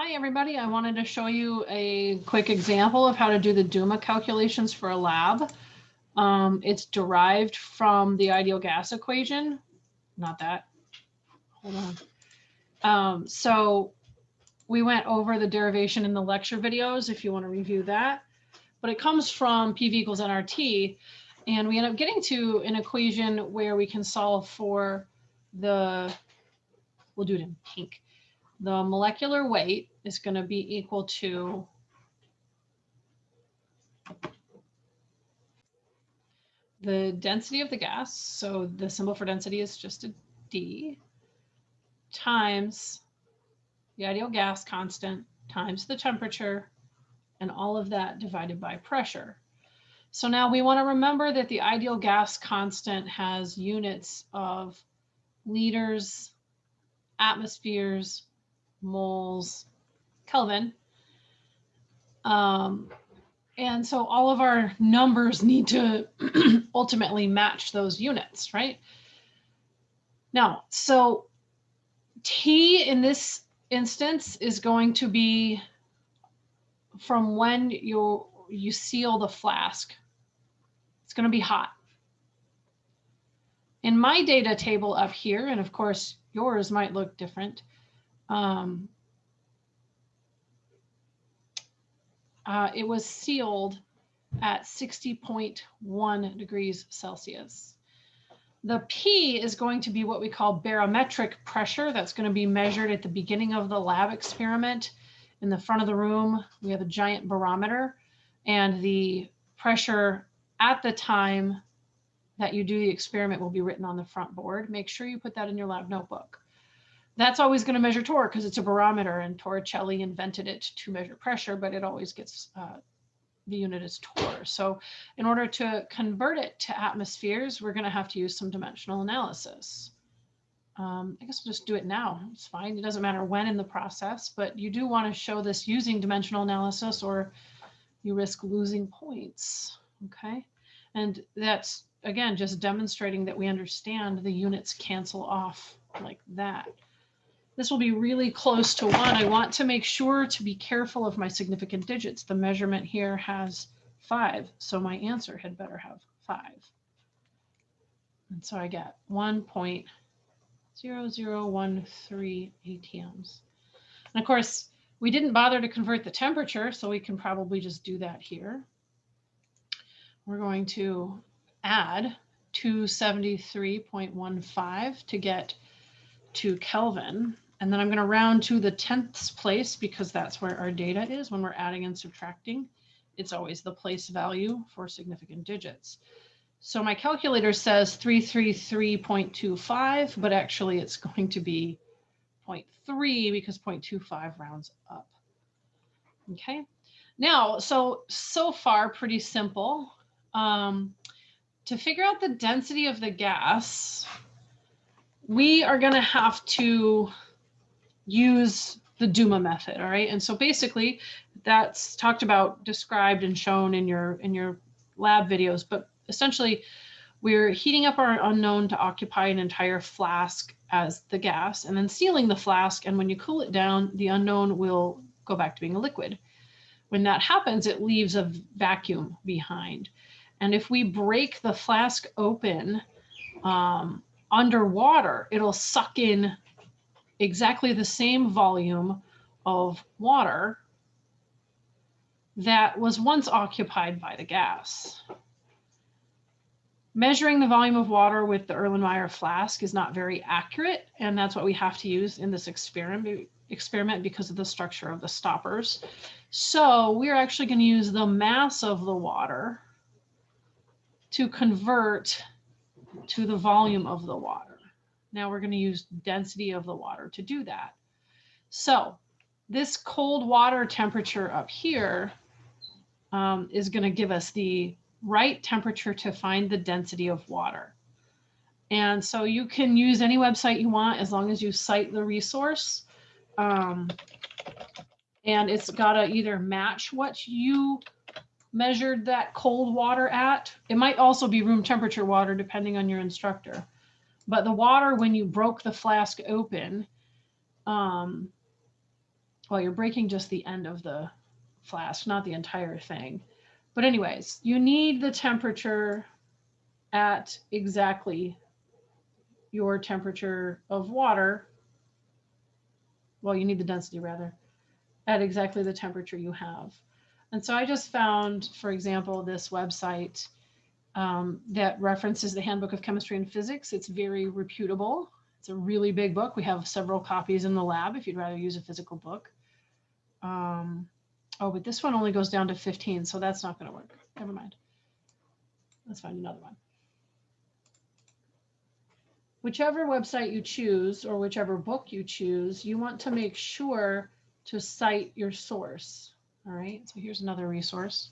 Hi, everybody. I wanted to show you a quick example of how to do the Dumas calculations for a lab. Um, it's derived from the ideal gas equation, not that. Hold on. Um, so we went over the derivation in the lecture videos if you want to review that. But it comes from PV equals nRT. And we end up getting to an equation where we can solve for the, we'll do it in pink the molecular weight is going to be equal to the density of the gas. So the symbol for density is just a D times the ideal gas constant times the temperature and all of that divided by pressure. So now we want to remember that the ideal gas constant has units of liters, atmospheres, moles, Kelvin. Um, and so all of our numbers need to ultimately match those units, right? Now, so T in this instance is going to be from when you you seal the flask. It's going to be hot. In my data table up here, and of course yours might look different, um, uh, it was sealed at 60.1 degrees Celsius. The P is going to be what we call barometric pressure. That's going to be measured at the beginning of the lab experiment. In the front of the room, we have a giant barometer and the pressure at the time that you do the experiment will be written on the front board. Make sure you put that in your lab notebook that's always going to measure torr because it's a barometer and Torricelli invented it to measure pressure, but it always gets uh, the unit is torr. So in order to convert it to atmospheres, we're going to have to use some dimensional analysis. Um, I guess we'll just do it now. It's fine. It doesn't matter when in the process, but you do want to show this using dimensional analysis or you risk losing points. Okay. And that's, again, just demonstrating that we understand the units cancel off like that. This will be really close to one. I want to make sure to be careful of my significant digits. The measurement here has five, so my answer had better have five. And so I get 1.0013 atms. And of course, we didn't bother to convert the temperature, so we can probably just do that here. We're going to add 273.15 to get to Kelvin. And then I'm going to round to the tenths place because that's where our data is when we're adding and subtracting. It's always the place value for significant digits. So my calculator says 333.25, but actually it's going to be 0.3 because 0.25 rounds up. Okay. Now, so, so far pretty simple. Um, to figure out the density of the gas, we are going to have to use the Dumas method, all right? And so basically that's talked about, described and shown in your in your lab videos, but essentially we're heating up our unknown to occupy an entire flask as the gas and then sealing the flask. And when you cool it down, the unknown will go back to being a liquid. When that happens, it leaves a vacuum behind. And if we break the flask open um, underwater, it'll suck in exactly the same volume of water that was once occupied by the gas. Measuring the volume of water with the Erlenmeyer flask is not very accurate, and that's what we have to use in this experiment, experiment because of the structure of the stoppers. So we're actually going to use the mass of the water to convert to the volume of the water. Now we're going to use density of the water to do that. So this cold water temperature up here um, is going to give us the right temperature to find the density of water. And so you can use any website you want as long as you cite the resource. Um, and it's got to either match what you measured that cold water at. It might also be room temperature water depending on your instructor. But the water, when you broke the flask open, um, well, you're breaking just the end of the flask, not the entire thing. But anyways, you need the temperature at exactly your temperature of water. Well, you need the density rather, at exactly the temperature you have. And so I just found, for example, this website um, that references the Handbook of Chemistry and Physics. It's very reputable. It's a really big book. We have several copies in the lab if you'd rather use a physical book. Um, oh, but this one only goes down to 15, so that's not going to work. Never mind. Let's find another one. Whichever website you choose or whichever book you choose, you want to make sure to cite your source. All right, so here's another resource.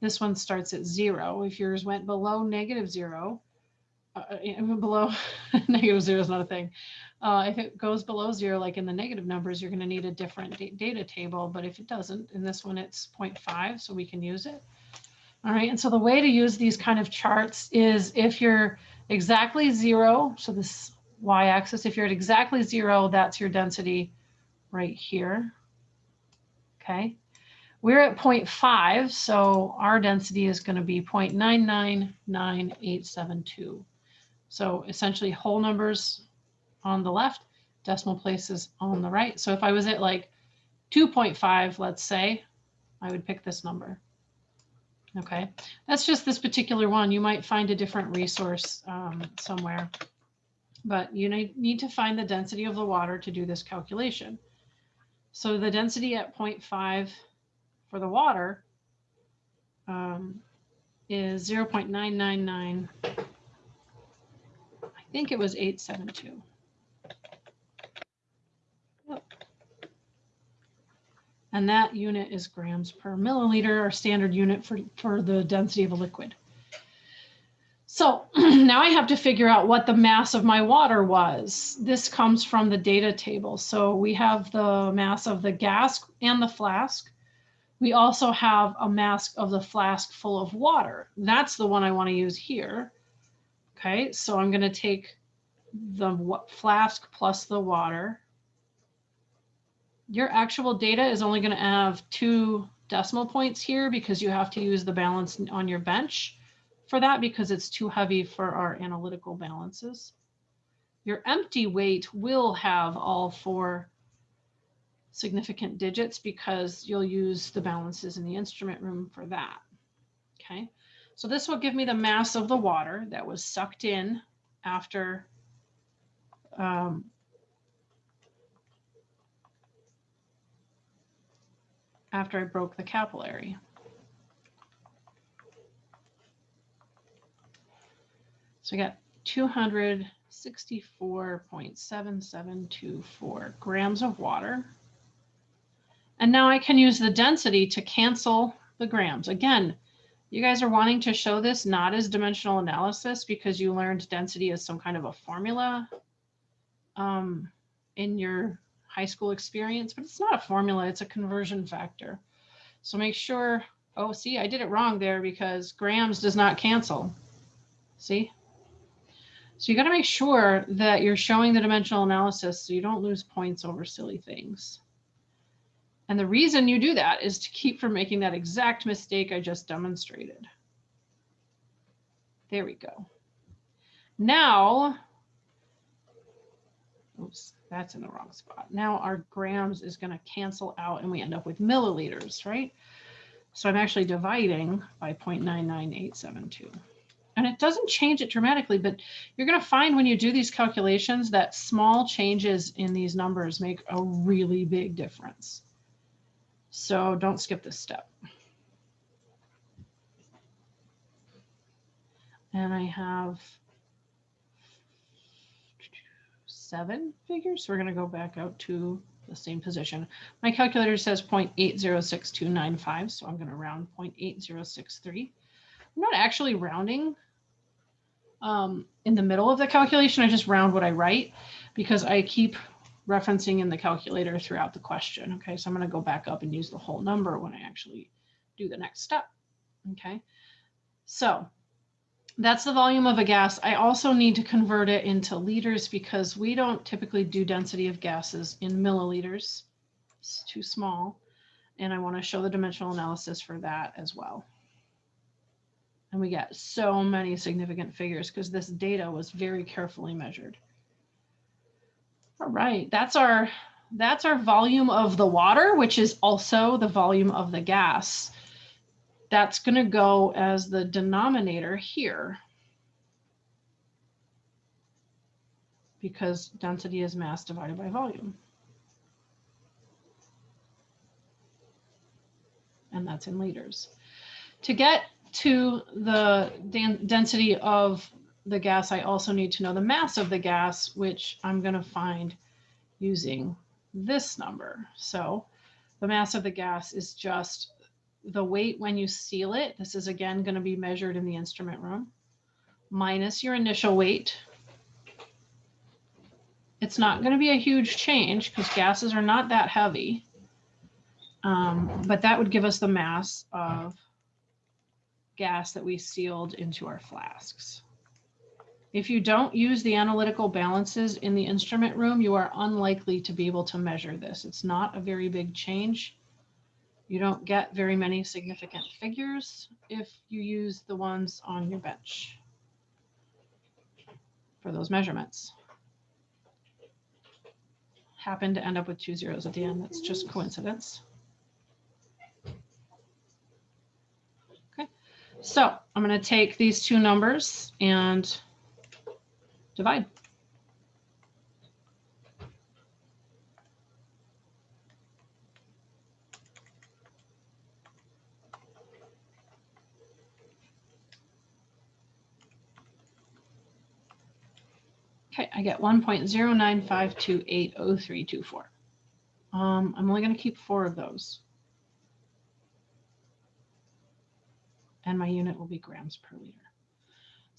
This one starts at zero. If yours went below negative zero, uh, uh below negative zero is not a thing. Uh, if it goes below zero, like in the negative numbers, you're going to need a different data table. But if it doesn't, in this one, it's 0.5, so we can use it. All right, and so the way to use these kind of charts is if you're exactly zero, so this y-axis, if you're at exactly zero, that's your density right here. Okay, we're at 0.5, so our density is going to be 0.999872. So essentially whole numbers on the left, decimal places on the right. So if I was at like 2.5, let's say, I would pick this number. Okay, that's just this particular one. You might find a different resource um, somewhere, but you need to find the density of the water to do this calculation. So the density at 0.5 for the water um, is 0.999. I think it was 872. And that unit is grams per milliliter, our standard unit for, for the density of a liquid. So now I have to figure out what the mass of my water was. This comes from the data table. So we have the mass of the gas and the flask. We also have a mask of the flask full of water. That's the one I want to use here. Okay, so I'm going to take the flask plus the water your actual data is only going to have two decimal points here because you have to use the balance on your bench for that because it's too heavy for our analytical balances. Your empty weight will have all four significant digits because you'll use the balances in the instrument room for that. Okay, so this will give me the mass of the water that was sucked in after um, after I broke the capillary. So I got 264.7724 grams of water. And now I can use the density to cancel the grams. Again, you guys are wanting to show this not as dimensional analysis because you learned density as some kind of a formula um, in your high school experience, but it's not a formula, it's a conversion factor. So make sure, oh, see, I did it wrong there because grams does not cancel. See? So you got to make sure that you're showing the dimensional analysis so you don't lose points over silly things. And the reason you do that is to keep from making that exact mistake I just demonstrated. There we go. Now, oops, that's in the wrong spot. Now our grams is going to cancel out and we end up with milliliters, right? So I'm actually dividing by 0.99872. And it doesn't change it dramatically, but you're going to find when you do these calculations that small changes in these numbers make a really big difference. So don't skip this step. And I have seven figures. So we're going to go back out to the same position. My calculator says 0.806295, so I'm going to round 0.8063. I'm not actually rounding um, in the middle of the calculation. I just round what I write because I keep referencing in the calculator throughout the question. Okay, so I'm going to go back up and use the whole number when I actually do the next step. Okay, so that's the volume of a gas. I also need to convert it into liters because we don't typically do density of gases in milliliters. It's too small. And I want to show the dimensional analysis for that as well. And we get so many significant figures because this data was very carefully measured. All right, that's our that's our volume of the water, which is also the volume of the gas. That's going to go as the denominator here. Because density is mass divided by volume. And that's in liters. To get to the density of the gas, I also need to know the mass of the gas, which I'm going to find using this number. So the mass of the gas is just the weight when you seal it. This is again going to be measured in the instrument room minus your initial weight. It's not going to be a huge change because gases are not that heavy. Um, but that would give us the mass of gas that we sealed into our flasks. If you don't use the analytical balances in the instrument room, you are unlikely to be able to measure this. It's not a very big change. You don't get very many significant figures if you use the ones on your bench for those measurements. Happen to end up with two zeros at the end. That's just coincidence. Okay, so I'm going to take these two numbers and divide. Okay, I get 1.09528034. Um, I'm only going to keep four of those. And my unit will be grams per liter.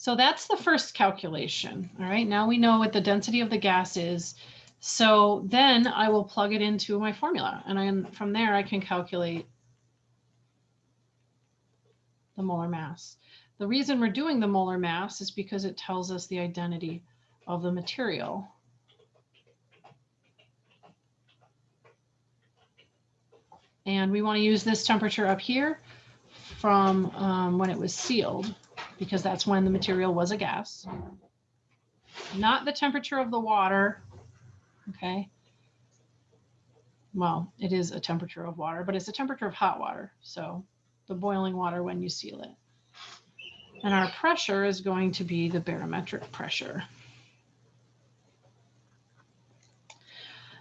So that's the first calculation. All right, now we know what the density of the gas is. So then I will plug it into my formula and I, from there I can calculate the molar mass. The reason we're doing the molar mass is because it tells us the identity of the material. And we want to use this temperature up here from um, when it was sealed because that's when the material was a gas. Not the temperature of the water, okay? Well, it is a temperature of water, but it's a temperature of hot water. So the boiling water when you seal it. And our pressure is going to be the barometric pressure.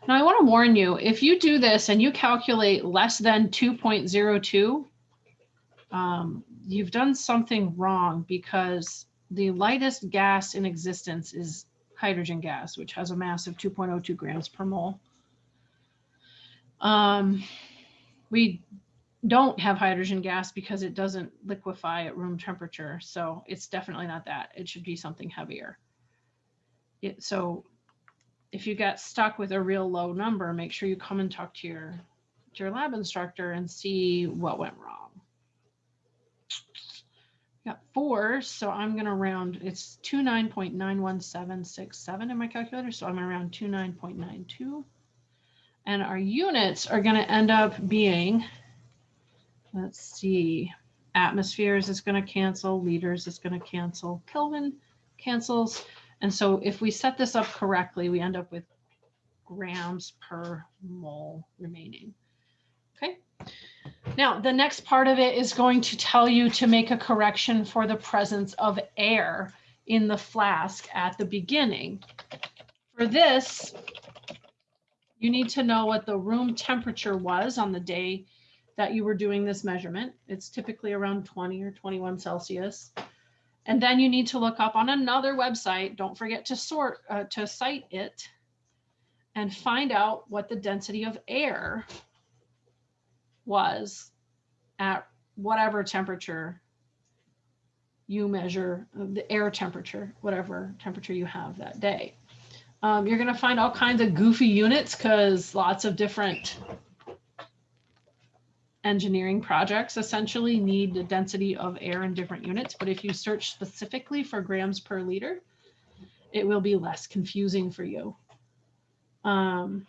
Now I want to warn you, if you do this and you calculate less than 2.02, um, you've done something wrong because the lightest gas in existence is hydrogen gas, which has a mass of 2.02 grams per mole. Um, we don't have hydrogen gas because it doesn't liquefy at room temperature. So it's definitely not that. It should be something heavier. It, so if you get stuck with a real low number, make sure you come and talk to your, to your lab instructor and see what went wrong four, so I'm going to round, it's 29.91767 in my calculator, so I'm going to round 29.92. And our units are going to end up being, let's see, atmospheres is going to cancel, liters is going to cancel, Kelvin cancels. And so if we set this up correctly, we end up with grams per mole remaining. Okay. Now, the next part of it is going to tell you to make a correction for the presence of air in the flask at the beginning. For this, you need to know what the room temperature was on the day that you were doing this measurement. It's typically around 20 or 21 Celsius. And then you need to look up on another website. Don't forget to sort, uh, to cite it and find out what the density of air was at whatever temperature you measure the air temperature, whatever temperature you have that day. Um, you're going to find all kinds of goofy units because lots of different engineering projects essentially need the density of air in different units. But if you search specifically for grams per liter, it will be less confusing for you. Um,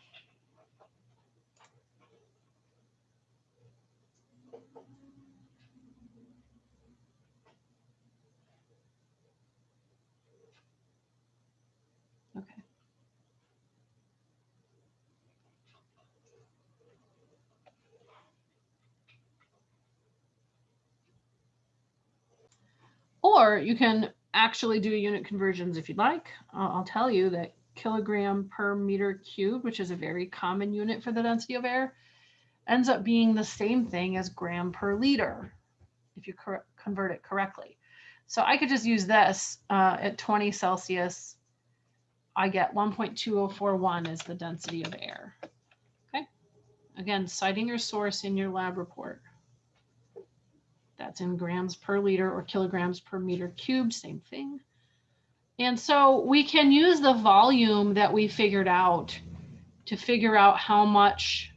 Or you can actually do unit conversions if you'd like. Uh, I'll tell you that kilogram per meter cubed, which is a very common unit for the density of air, ends up being the same thing as gram per liter if you convert it correctly. So I could just use this uh, at 20 Celsius. I get 1.2041 is the density of air. Okay. Again, citing your source in your lab report. That's in grams per liter or kilograms per meter cubed, same thing. And so we can use the volume that we figured out to figure out how much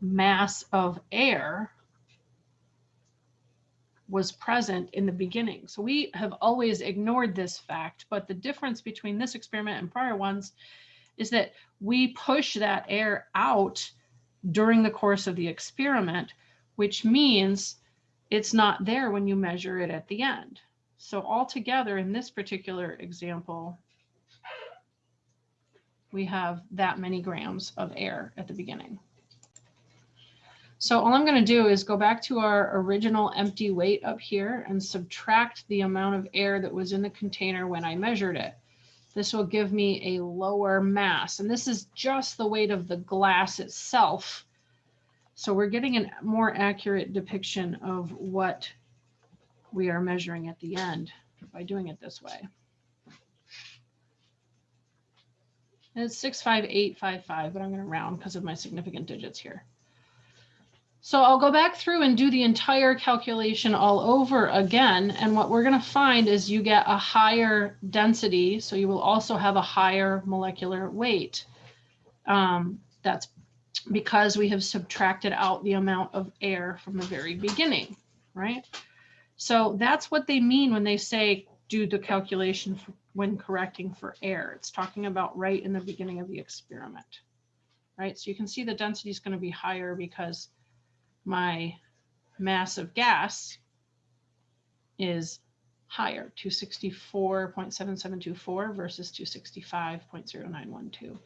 mass of air was present in the beginning. So we have always ignored this fact, but the difference between this experiment and prior ones is that we push that air out during the course of the experiment, which means it's not there when you measure it at the end. So altogether in this particular example, we have that many grams of air at the beginning. So all I'm going to do is go back to our original empty weight up here and subtract the amount of air that was in the container when I measured it. This will give me a lower mass. And this is just the weight of the glass itself so we're getting a more accurate depiction of what we are measuring at the end by doing it this way. And it's 65855, but I'm going to round because of my significant digits here. So I'll go back through and do the entire calculation all over again. And what we're going to find is you get a higher density. So you will also have a higher molecular weight. Um, that's because we have subtracted out the amount of air from the very beginning, right? So that's what they mean when they say do the calculation when correcting for air. It's talking about right in the beginning of the experiment, right? So you can see the density is going to be higher because my mass of gas is higher, 264.7724 versus 265.0912.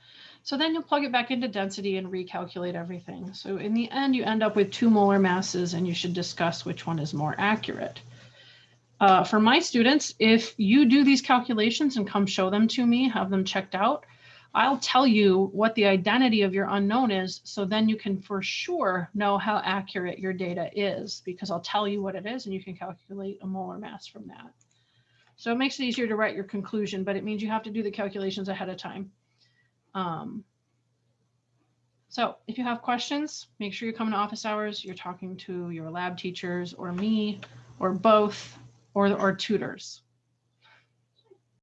So then you'll plug it back into density and recalculate everything. So in the end, you end up with two molar masses and you should discuss which one is more accurate. Uh, for my students, if you do these calculations and come show them to me, have them checked out, I'll tell you what the identity of your unknown is, so then you can for sure know how accurate your data is, because I'll tell you what it is and you can calculate a molar mass from that. So it makes it easier to write your conclusion, but it means you have to do the calculations ahead of time. Um, so if you have questions, make sure you come to office hours. You're talking to your lab teachers or me or both or, or tutors.